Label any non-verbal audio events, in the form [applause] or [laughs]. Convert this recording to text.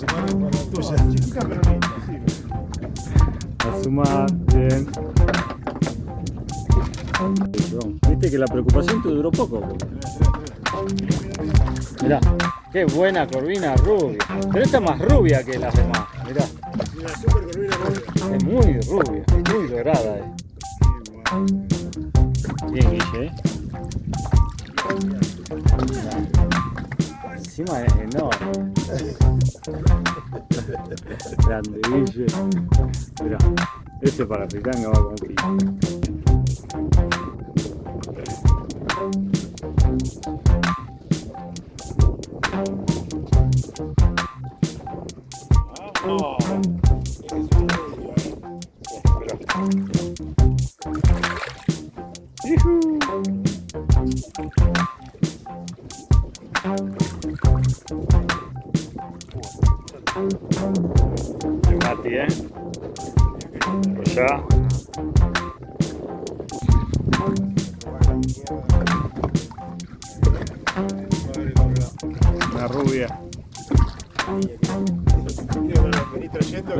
la tuya. A sumar, bien. Viste que la preocupación te duró poco. Mirá, qué buena corvina rubia. Pero esta es más rubia que las demás, mirá. Es muy rubia, es muy dorada. Eh. Bien, Guille, eh. Encima es enorme. [laughs] Grande, Guille. Mirá, este para Pitanga va con Guille. El Mati, ¿eh? Allá. La rubia. Trayendo